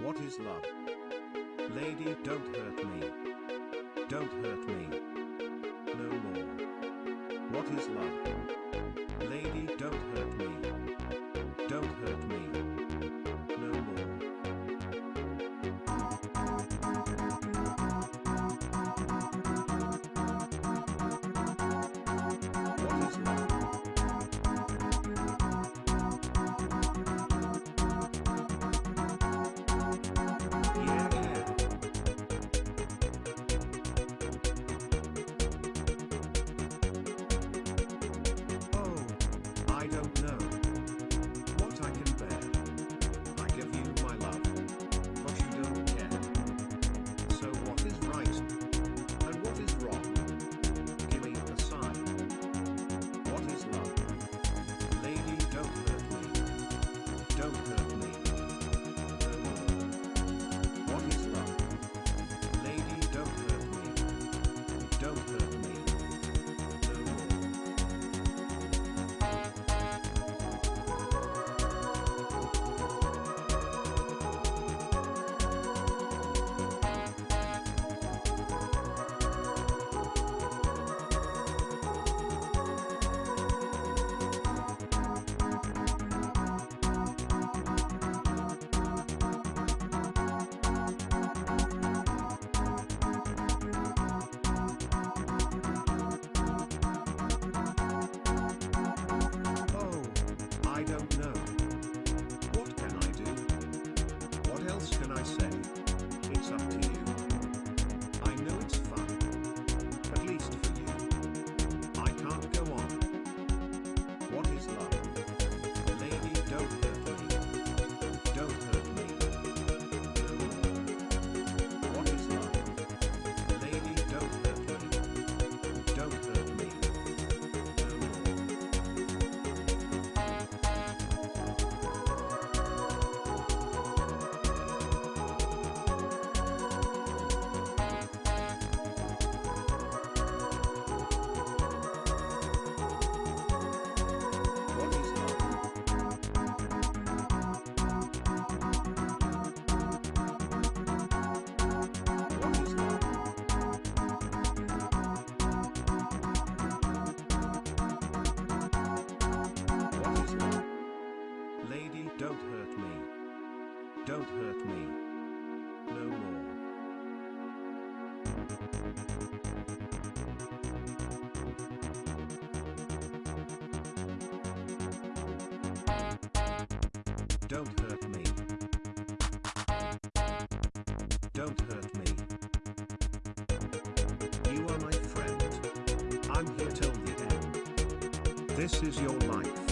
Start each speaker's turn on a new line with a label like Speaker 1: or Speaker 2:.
Speaker 1: What is love? Lady, don't hurt me. Don't hurt me. No more. What is love? Lady, Don't hurt me. No more. Don't hurt me. Don't hurt me. You are my friend. I'm here till the end. This is your life.